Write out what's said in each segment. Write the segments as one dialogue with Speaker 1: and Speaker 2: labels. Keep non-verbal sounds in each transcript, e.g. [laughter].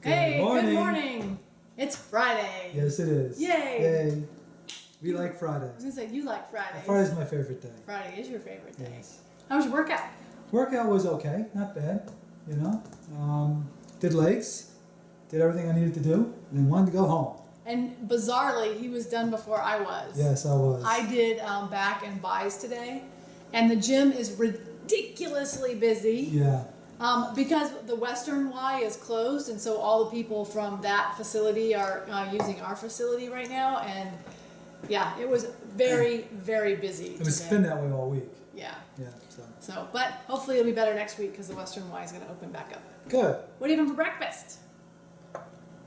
Speaker 1: Hey,
Speaker 2: morning.
Speaker 1: good morning. It's Friday.
Speaker 2: Yes, it is.
Speaker 1: Yay.
Speaker 2: Yay. We like Friday.
Speaker 1: I was gonna say you like Friday.
Speaker 2: Friday's my favorite day.
Speaker 1: Friday is your favorite day.
Speaker 2: Yes.
Speaker 1: How was your workout?
Speaker 2: Workout was okay, not bad. You know, um, did legs, did everything I needed to do, and then wanted to go home.
Speaker 1: And bizarrely, he was done before I was.
Speaker 2: Yes, I was.
Speaker 1: I did um, back and buys today, and the gym is ridiculously busy
Speaker 2: yeah.
Speaker 1: Um, because the Western Y is closed, and so all the people from that facility are uh, using our facility right now. And yeah, it was very, very busy.
Speaker 2: It was
Speaker 1: today.
Speaker 2: been that way all week.
Speaker 1: Yeah.
Speaker 2: Yeah. So
Speaker 1: So, but hopefully it'll be better next week because the Western Y is going to open back up.
Speaker 2: good.
Speaker 1: What are you having for breakfast?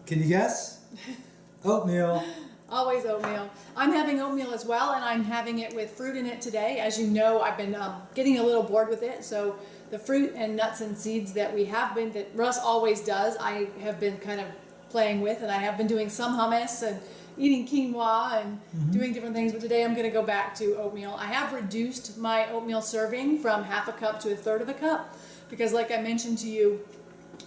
Speaker 2: Can you guess? [laughs] Oatmeal.
Speaker 1: Always oatmeal. I'm having oatmeal as well, and I'm having it with fruit in it today. As you know, I've been um, getting a little bored with it, so the fruit and nuts and seeds that we have been, that Russ always does, I have been kind of playing with, and I have been doing some hummus and eating quinoa and doing different things, but today I'm going to go back to oatmeal. I have reduced my oatmeal serving from half a cup to a third of a cup because, like I mentioned to you,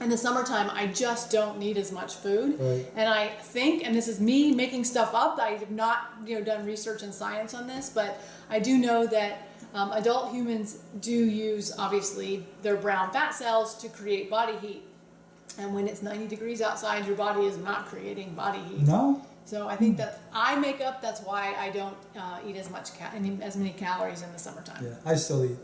Speaker 1: in the summertime, I just don't need as much food.
Speaker 2: Right.
Speaker 1: And I think, and this is me making stuff up, I have not you know done research and science on this, but I do know that um, adult humans do use obviously their brown fat cells to create body heat. And when it's 90 degrees outside, your body is not creating body heat.
Speaker 2: No.
Speaker 1: So I think that I make up. That's why I don't uh, eat as much as many calories in the summertime.
Speaker 2: Yeah. I still eat.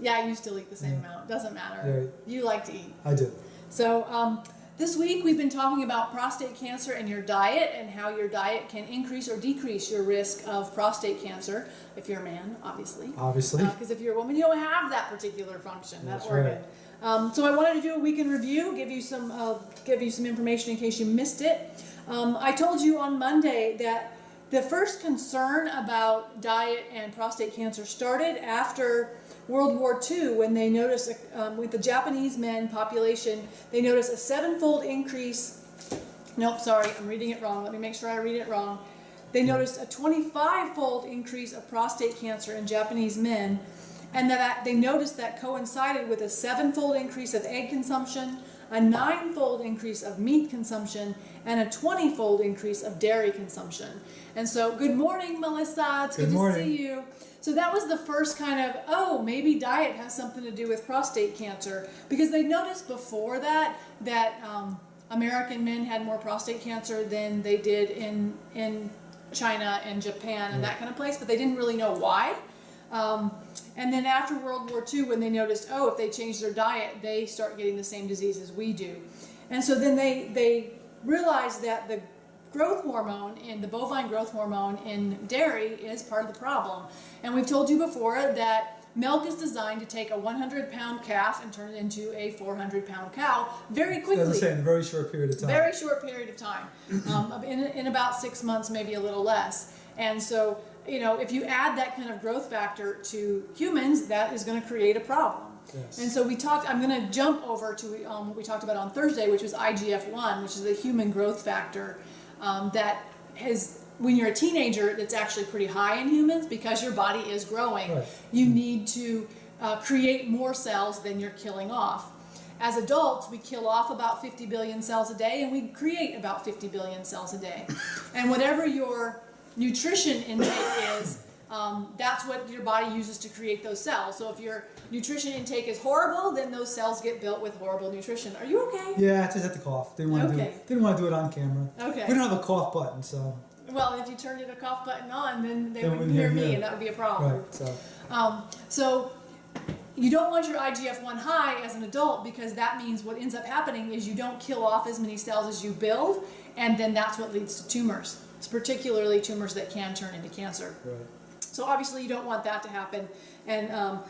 Speaker 1: Yeah, you still eat the same
Speaker 2: Yeah.
Speaker 1: amount. Doesn't matter.
Speaker 2: Right.
Speaker 1: You like to eat.
Speaker 2: I do.
Speaker 1: So, um, this week we've been talking about prostate cancer and your diet and how your diet can increase or decrease your risk of prostate cancer if you're a man, obviously.
Speaker 2: Obviously.
Speaker 1: Because if you're a woman, you don't have that particular function, that
Speaker 2: That's
Speaker 1: organ.
Speaker 2: right.
Speaker 1: Um, so I wanted to do a week in review, give you some, uh, give you some information in case you missed it. Um, I told you on Monday that the first concern about diet and prostate cancer started after World War II when they noticed um, with the Japanese men population, they noticed a sevenfold increase. Nope, sorry, I'm reading it wrong. Let me make sure I read it wrong. They noticed a 25-fold increase of prostate cancer in Japanese men, and that they noticed that coincided with a sevenfold increase of egg consumption, a ninefold increase of meat consumption, and a 20-fold increase of dairy consumption. And so, good morning, Melissa. It's good,
Speaker 2: Good
Speaker 1: to
Speaker 2: morning.
Speaker 1: see you. So that was the first kind of, oh, maybe diet has something to do with prostate cancer. Because they noticed before that that um, American men had more prostate cancer than they did in, in China and Japan and that kind of place, but they didn't really know why. Um, and then after World War II, when they noticed, oh, if they change their diet, they start getting the same disease as we do. And so then they, they realized that the growth hormone in the bovine growth hormone in dairy is part of the problem. And we've told you before that milk is designed to take a 100 pound calf and turn it into a 400 pound cow very quickly.
Speaker 2: As I say, in a very short period of time.
Speaker 1: Very short period of time, um, in, in about six months, maybe a little less. And so, you know, if you add that kind of growth factor to humans, that is going to create a problem.
Speaker 2: Yes.
Speaker 1: And so we talked, I'm going to jump over to um, what we talked about on Thursday, which was IGF-1, which is the human growth factor um, that has, when you're a teenager, that's actually pretty high in humans because your body is growing.
Speaker 2: Right.
Speaker 1: You need to uh, create more cells than you're killing off. As adults, we kill off about 50 billion cells a day and we create about 50 billion cells a day. And whatever your nutrition intake is, um, that's what your body uses to create those cells. So if your nutrition intake is horrible, then those cells get built with horrible nutrition. Are you okay?
Speaker 2: Yeah, I just had to cough. Didn't want to
Speaker 1: Okay.
Speaker 2: do it. Didn't want to do it on camera.
Speaker 1: Okay.
Speaker 2: We don't have a cough button, so
Speaker 1: Well, if you turned your cough button on, then they wouldn't hear me,
Speaker 2: you.
Speaker 1: and that would be a problem.
Speaker 2: right. So
Speaker 1: Um, so you don't want your IGF-1 high as an adult because that means what ends up happening is you don't kill off as many cells as you build, and then that's what leads to tumors. It's particularly tumors that can turn into cancer.
Speaker 2: right.
Speaker 1: So obviously you don't want that to happen. And um,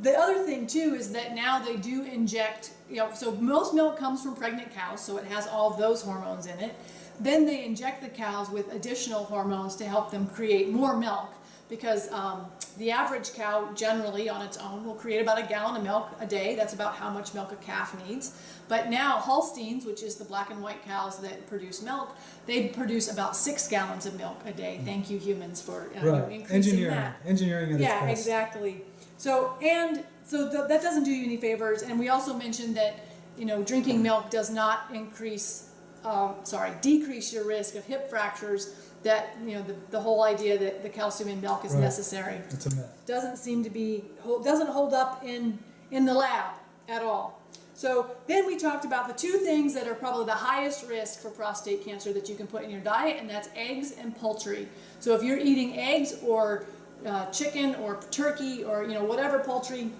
Speaker 1: the other thing too is that now they do inject, you know, so most milk comes from pregnant cows, so it has all those hormones in it. Then they inject the cows with additional hormones to help them create more milk because um, the average cow generally on its own will create about a gallon of milk a day. That's about how much milk a calf needs. But now Holsteins, which is the black and white cows that produce milk, they produce about six gallons of milk a day. Thank you humans for uh,
Speaker 2: Right.
Speaker 1: increasing
Speaker 2: Engineering.
Speaker 1: that.
Speaker 2: Engineering
Speaker 1: Yeah, exactly. So and so th- that doesn't do you any favors. And we also mentioned that you know drinking milk does not increase um, sorry, decrease your risk of hip fractures. That you know the, the whole idea that the calcium in milk is
Speaker 2: Right.
Speaker 1: necessary
Speaker 2: It's a myth.
Speaker 1: doesn't seem to be hold- doesn't hold up in in the lab at all. So then we talked about the two things that are probably the highest risk for prostate cancer that you can put in your diet, and that's eggs and poultry. So if you're eating eggs or uh, chicken or turkey or you know whatever poultry,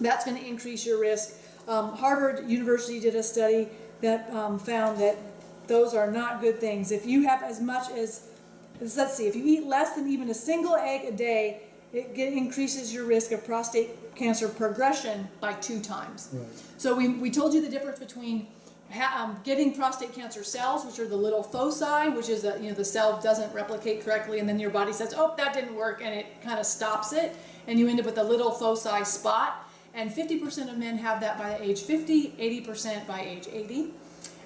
Speaker 1: that's going to increase your risk. Um, Harvard University did a study that um, found that those are not good things. If you have as much as, let's see, if you eat less than even a single egg a day, it get, increases your risk of prostate cancer progression by two times.
Speaker 2: Right.
Speaker 1: So we, we told you the difference between um, getting prostate cancer cells, which are the little foci, which is that you know the cell doesn't replicate correctly, and then your body says, "Oh, that didn't work," and it kind of stops it, and you end up with a little foci spot. And 50% of men have that by age 50, 80% by age 80.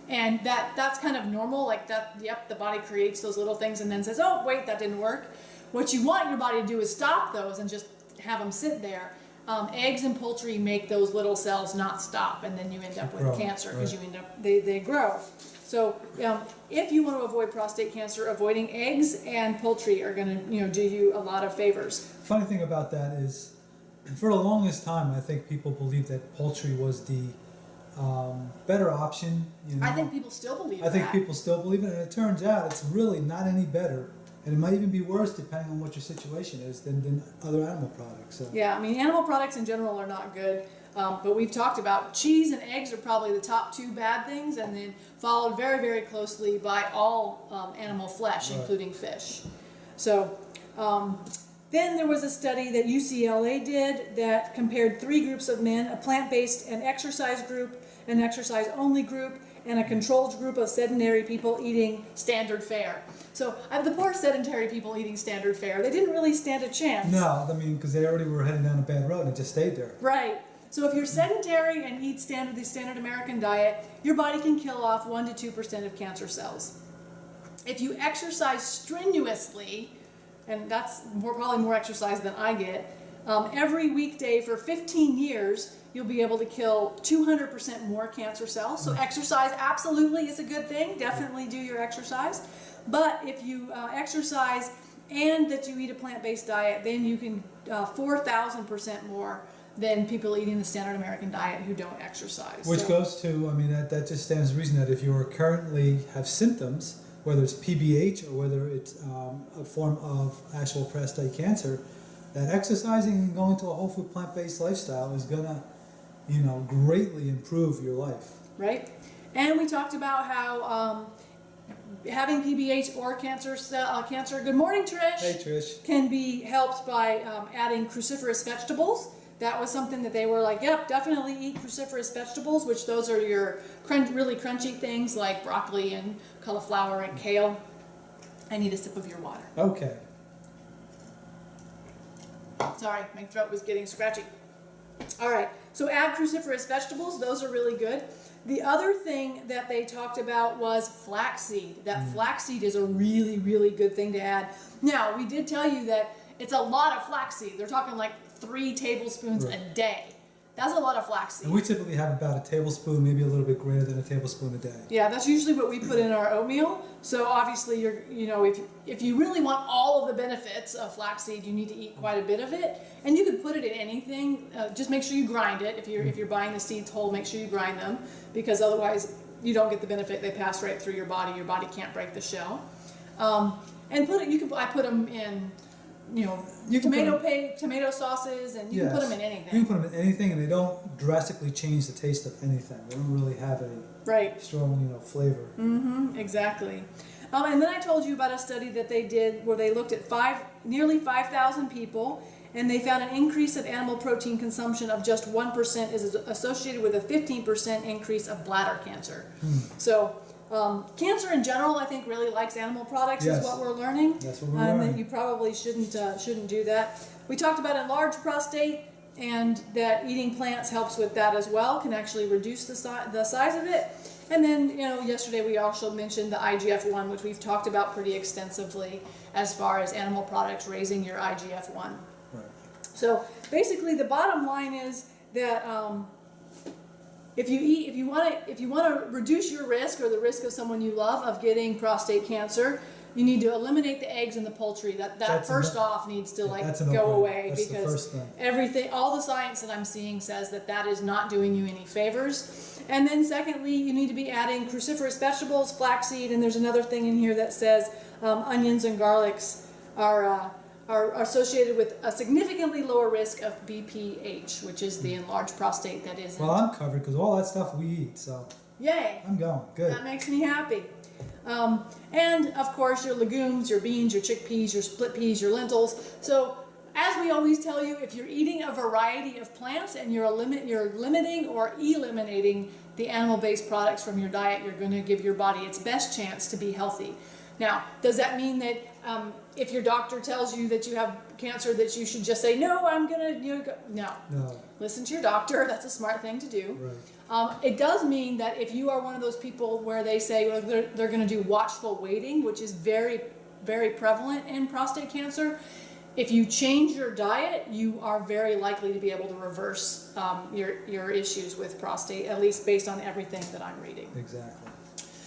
Speaker 1: And that that's kind of normal, like that, yep, the body creates those little things and then says, oh, wait, that didn't work. What you want your body to do is stop those and just have them sit there. Um, eggs and poultry make those little cells not stop, and then you end up with
Speaker 2: Grow,
Speaker 1: cancer because
Speaker 2: right.
Speaker 1: you end up, they, they grow. So um, if you want to avoid prostate cancer, avoiding eggs and poultry are going to you know do you a lot of favors.
Speaker 2: Funny thing about that is, for the longest time, I think people believed that poultry was the um, better option. You know?
Speaker 1: I think people still believe
Speaker 2: I think
Speaker 1: that.
Speaker 2: people still believe it, and it turns out it's really not any better, and it might even be worse depending on what your situation is than, than other animal products. So.
Speaker 1: Yeah, I mean, animal products in general are not good. Um, but we've talked about cheese and eggs are probably the top two bad things, and then followed very, very closely by all um, animal flesh,
Speaker 2: Right.
Speaker 1: including fish. So, um, then there was a study that UCLA did that compared three groups of men a plant based and exercise group, an exercise only group, and a controlled group of sedentary people eating standard fare. So, uh, the poor sedentary people eating standard fare, they didn't really stand a chance.
Speaker 2: No, I mean, because they already were heading down a bad road and just stayed there.
Speaker 1: Right. So if you're sedentary and eat standard the standard American diet, your body can kill off one to two percent of cancer cells. If you exercise strenuously, and that's more, probably more exercise than I get, um, every weekday for 15 years, you'll be able to kill 200% more cancer cells. So exercise absolutely is a good thing. Definitely do your exercise. But if you uh, exercise and that you eat a plant-based diet, then you can uh, 4,000% more than people eating the standard American diet who don't exercise.
Speaker 2: Which
Speaker 1: So-
Speaker 2: goes to, I mean, that, that just stands to reason that if you are currently have symptoms, whether it's PBH or whether it's um, a form of actual prostate cancer, that exercising and going to a whole food plant based lifestyle is gonna, you know, greatly improve your life.
Speaker 1: right? And we talked about how um, having PBH or cancer uh, cancer. Good morning, Trish.
Speaker 2: Hey Trish.
Speaker 1: Can be helped by um, adding cruciferous vegetables. That was something that they were like, yep, definitely eat cruciferous vegetables, which those are your crunch, really crunchy things like broccoli and cauliflower and kale. I need a sip of your water.
Speaker 2: Okay.
Speaker 1: Sorry, my throat was getting scratchy. All right, so add cruciferous vegetables, those are really good. The other thing that they talked about was flaxseed. That mm. flaxseed is a really, really good thing to add. Now, we did tell you that it's a lot of flaxseed. They're talking like three tablespoons
Speaker 2: Right.
Speaker 1: a day. That's a lot of flaxseed.
Speaker 2: And we typically have about a tablespoon, maybe a little bit greater than a tablespoon a day.
Speaker 1: Yeah, that's usually what we put in our oatmeal. So obviously, you're you know if if you really want all of the benefits of flaxseed, you need to eat quite a bit of it. And you could put it in anything. Uh, just make sure you grind it. If you're if you're buying the seeds whole, make sure you grind them because otherwise you don't get the benefit. They pass right through your body. Your body can't break the shell. Um, and put it. You can. I put them in. You know,
Speaker 2: You
Speaker 1: tomato
Speaker 2: 'em-
Speaker 1: pa- tomato sauces, and you can put them in anything.
Speaker 2: You can put them in anything, and they don't drastically change the taste of anything. They don't really have a
Speaker 1: Right.
Speaker 2: strong, you know, flavor.
Speaker 1: Mm-hmm, exactly. Um, and then I told you about a study that they did where they looked at five, nearly 5,000 people, and they found an increase of animal protein consumption of just 1% is associated with a 15% increase of bladder cancer.
Speaker 2: Hmm.
Speaker 1: So, um, cancer in general, I think, really likes animal products,
Speaker 2: Yes.
Speaker 1: is what we're learning.
Speaker 2: That's what we're
Speaker 1: Um,
Speaker 2: learning.
Speaker 1: that you probably shouldn't uh, shouldn't do that. We talked about enlarged prostate and that eating plants helps with that as well. Can actually reduce the si- the size of it. And then you know yesterday we also mentioned the IGF one, which we've talked about pretty extensively as far as animal products raising your IGF one.
Speaker 2: Right.
Speaker 1: So basically, the bottom line is that um, if you eat, if you want to, if you want to reduce your risk or the risk of someone you love of getting prostate cancer, you need to eliminate the eggs and the poultry. That that
Speaker 2: That's
Speaker 1: first off needs to like go away
Speaker 2: That's
Speaker 1: because everything, all the science that I'm seeing says that that is not doing you any favors. And then secondly, you need to be adding cruciferous vegetables, flaxseed, and there's another thing in here that says um, onions and garlics are. Uh, are associated with a significantly lower risk of BPH, which is the enlarged prostate that is.
Speaker 2: Well, I'm covered because all that stuff we eat, so
Speaker 1: Yay!
Speaker 2: I'm going good.
Speaker 1: That makes me happy. Um, and of course, your legumes, your beans, your chickpeas, your split peas, your lentils. So, as we always tell you, if you're eating a variety of plants and you're limit, you're limiting or eliminating the animal-based products from your diet, you're going to give your body its best chance to be healthy. Now, does that mean that um, if your doctor tells you that you have cancer, that you should just say no? I'm gonna you know, no.
Speaker 2: No,
Speaker 1: Listen to your doctor. [laughs] That's a smart thing to do.
Speaker 2: right.
Speaker 1: Um, it does mean that if you are one of those people where they say well, they're, they're going to do watchful waiting, which is very, very prevalent in prostate cancer, if you change your diet, you are very likely to be able to reverse um, your, your issues with prostate, at least based on everything that I'm reading.
Speaker 2: Exactly.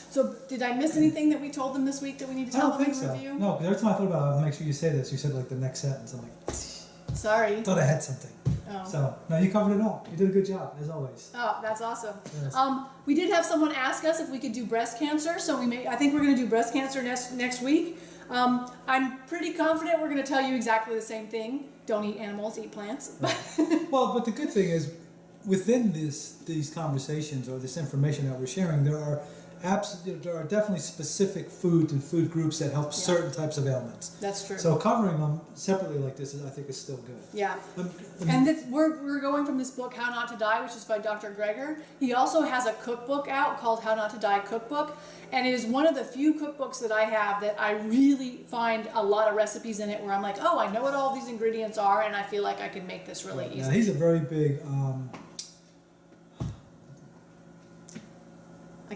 Speaker 1: So, did I miss anything that we told them this week that we need to
Speaker 2: I
Speaker 1: tell
Speaker 2: don't
Speaker 1: them
Speaker 2: think
Speaker 1: in
Speaker 2: so.
Speaker 1: review?
Speaker 2: No, because every time I thought about it, I would make sure you say this. You said like the next sentence. I'm like,
Speaker 1: Sorry.
Speaker 2: thought I had something.
Speaker 1: Oh.
Speaker 2: So no, you covered it all. You did a good job as always.
Speaker 1: Oh, that's awesome.
Speaker 2: Yes.
Speaker 1: Um, we did have someone ask us if we could do breast cancer, so we may. I think we're going to do breast cancer next next week. Um, I'm pretty confident we're going to tell you exactly the same thing. Don't eat animals, eat plants.
Speaker 2: Well, but the good thing is, within this these conversations or this information that we're sharing, there are abs- there are definitely specific foods and food groups that help certain types of ailments.
Speaker 1: That's true.
Speaker 2: So covering them separately like this, is, I think, is still good.
Speaker 1: yeah.
Speaker 2: Um, um,
Speaker 1: And this, we're, we're going from this book, How Not to Die, which is by Dr. Greger. He also has a cookbook out called How Not to Die Cookbook. And it is one of the few cookbooks that I have that I really find a lot of recipes in it where I'm like, oh, I know what all these ingredients are, and I feel like I can make this really
Speaker 2: Now,
Speaker 1: easy.
Speaker 2: he's a very big. Um,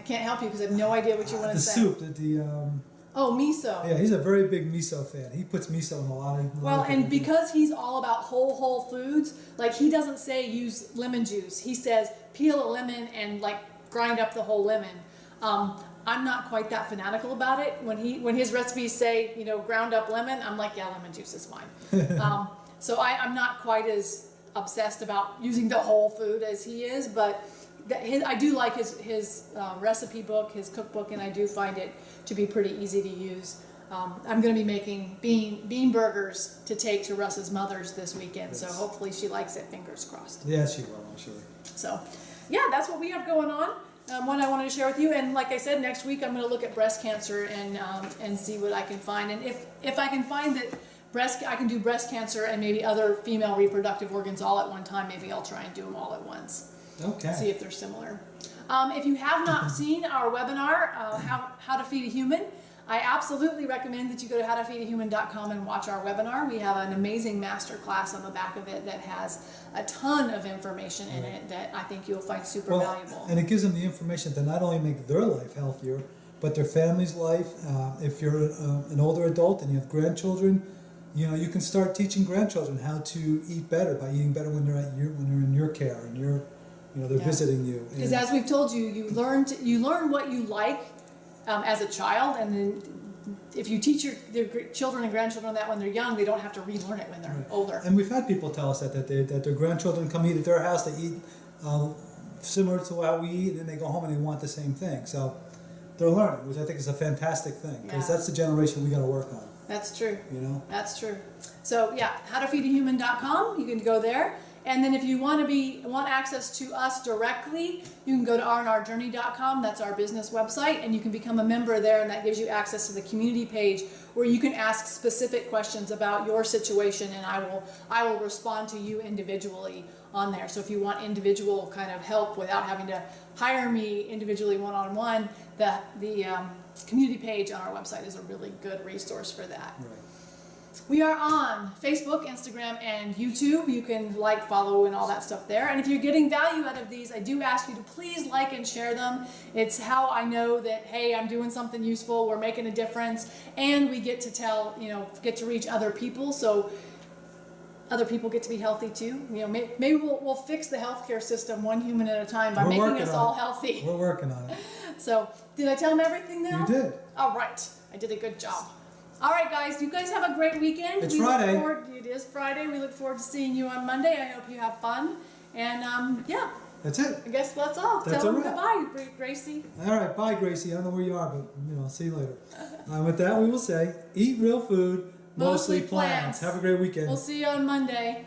Speaker 1: can't help you because I have no idea what you want
Speaker 2: the
Speaker 1: to say.
Speaker 2: soup, the, the um,
Speaker 1: Oh, miso.
Speaker 2: yeah, he's a very big miso fan. He puts miso in a lot of.
Speaker 1: Well, and because he's all about whole whole foods, like he doesn't say use lemon juice. He says peel a lemon and like grind up the whole lemon. Um, I'm not quite that fanatical about it. When he when his recipes say you know ground up lemon, I'm like yeah, lemon juice is fine. [laughs] um, so I, I'm not quite as obsessed about using the whole food as he is, but his, I do like his his uh, recipe book, his cookbook, and I do find it to be pretty easy to use. Um, I'm going to be making bean bean burgers to take to Russ's mother's this weekend, so hopefully she likes it. Fingers crossed.
Speaker 2: Yeah, she will. I'm sure.
Speaker 1: So, yeah, that's what we have going on. Um, one I wanted to share with you, and like I said, next week I'm going to look at breast cancer and um, and see what I can find, and if if I can find that breast I can do breast cancer and maybe other female reproductive organs all at one time, maybe I'll try and do them all at once see if they're similar. Um, if you have not seen our webinar, uh, how, how to feed a human, I absolutely recommend that you go to howtofeedahuman.com and watch our webinar. We have an amazing master class on the back of it that has a ton of information in it that I think you'll find super
Speaker 2: Well,
Speaker 1: valuable.
Speaker 2: and it gives them the information to not only make their life healthier, but their family's life. Uh, if you're uh, an older adult and you have grandchildren, you know you can start teaching grandchildren how to eat better by eating better when they're at your when they're in your care and you're, you know, they're
Speaker 1: Yeah.
Speaker 2: visiting you.
Speaker 1: Because as we've told you, you learn to, you learn what you like um, as a child, and then if you teach your their children and grandchildren that when they're young, they don't have to relearn it when they're
Speaker 2: Right.
Speaker 1: older.
Speaker 2: And we've had people tell us that that, they, that their grandchildren come eat at their house, they eat uh, similar to how we eat, and then they go home and they want the same thing. So they're learning, which I think is a fantastic thing because
Speaker 1: Yeah.
Speaker 2: that's the generation we got to work on.
Speaker 1: That's true.
Speaker 2: You know.
Speaker 1: That's true. So yeah, howtofeedahuman.com. You can go there. And then if you want to be want access to us directly, you can go to rnrjourney.com. That's our business website, and you can become a member there, and that gives you access to the community page where you can ask specific questions about your situation, and I will I will respond to you individually on there. So if you want individual kind of help without having to hire me individually one on one, the the um, community page on our website is a really good resource for that.
Speaker 2: Right.
Speaker 1: We are on Facebook, Instagram, and YouTube. You can like, follow, and all that stuff there. And if you're getting value out of these, I do ask you to please like and share them. It's how I know that, hey, I'm doing something useful, we're making a difference, and we get to tell, you know, get to reach other people. So other people get to be healthy too. You know, may, maybe we'll, we'll fix the healthcare system one human at a time by
Speaker 2: We're
Speaker 1: making us all
Speaker 2: it.
Speaker 1: healthy.
Speaker 2: We're working on it. [laughs]
Speaker 1: So, did I tell them everything now?
Speaker 2: You did.
Speaker 1: All right, I did a good job. All right, guys, you guys have a great weekend.
Speaker 2: It's
Speaker 1: we Look
Speaker 2: Friday.
Speaker 1: forward, it is Friday. We look forward to seeing you on Monday. I hope you have fun. And um, yeah,
Speaker 2: That's it.
Speaker 1: I guess that's all.
Speaker 2: That's
Speaker 1: Tell them goodbye, Gracie.
Speaker 2: All right, bye, Gracie. I don't know where you are, but you know, I'll see you later. [laughs] Uh, with that, we will say, eat real food, mostly,
Speaker 1: Mostly plants.
Speaker 2: plants. Have a great weekend.
Speaker 1: We'll see you on Monday.